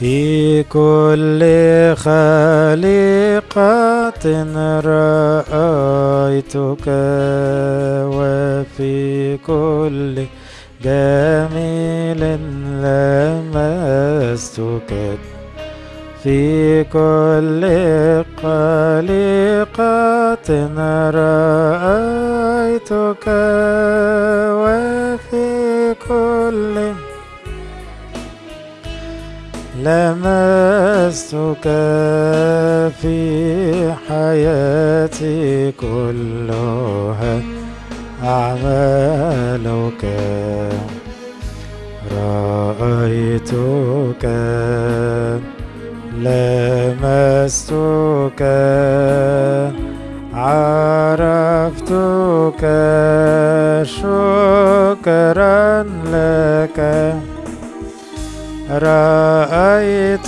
في كل خليقة رأيتك وفي كل جميل لمستك. في كل خليقة رأيتك وفي كل لمستك في حياتي كلها أعمالك. رأيتك لمستك عرفتك شكرا لك. رأيتك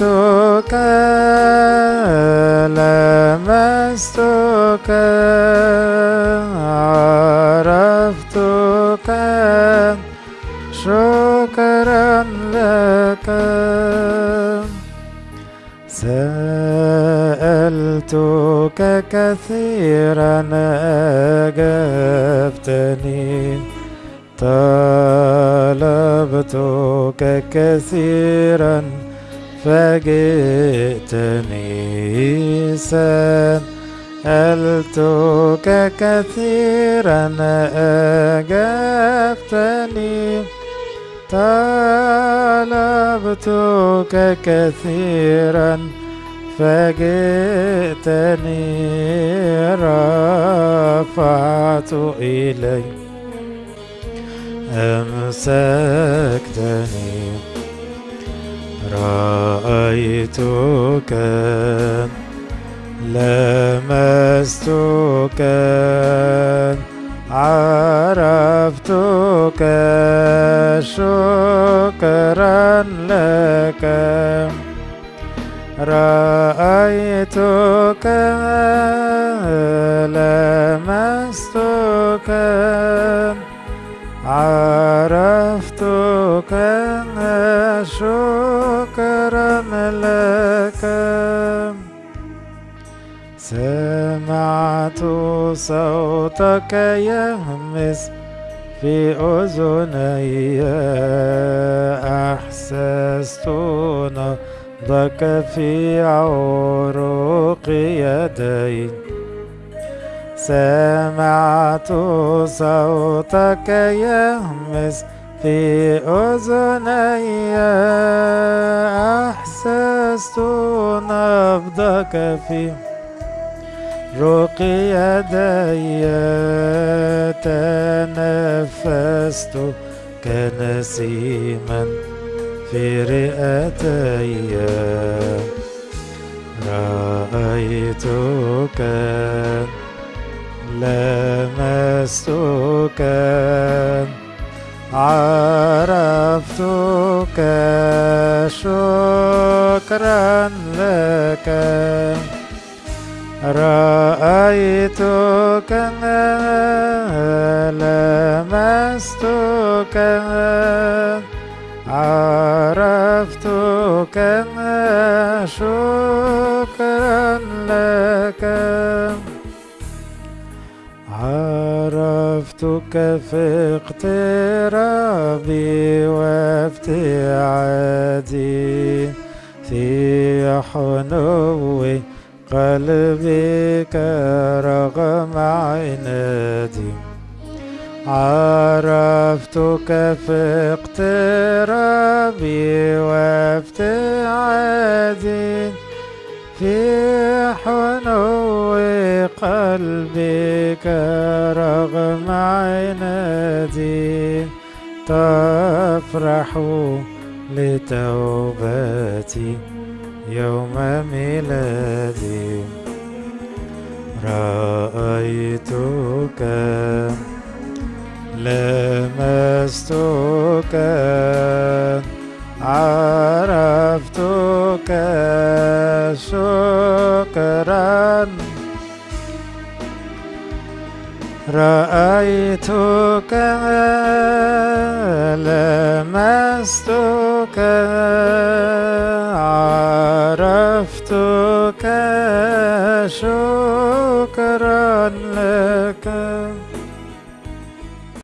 لمستك عرفتك شكرا لك. سألتك كثيرا أجبتني طلبتك كثيرا فجئتني سألتك كثيرا أجبتني. طلبتك كثيرا فجئتني رفعت إليك. أمسكتني رأيتك لمستك عرفتك شكرا لك. رأيتك لمستك. عرفتك شكرا لك سمعت صوتك يهمس في أذني. أحسست نبضك في عروق يدي. سمعت صوتك يهمس في أذني. أحسست نبضك في رق يدي. تنفست كنسيما في رئتي. رأيتك لمستك. عرفتك شكرا لك. رأيتك لمستك. عرفتك شكرا عرفتك في اقترابي وابتعادي في حنوي قلبك رغم عنادي عرفتك في اقترابي وابتعادي في حنو قلبك رغم عنادي تفرح لتوبتي يوم ميلادي. رأيتك لمستك رأيتك لمستك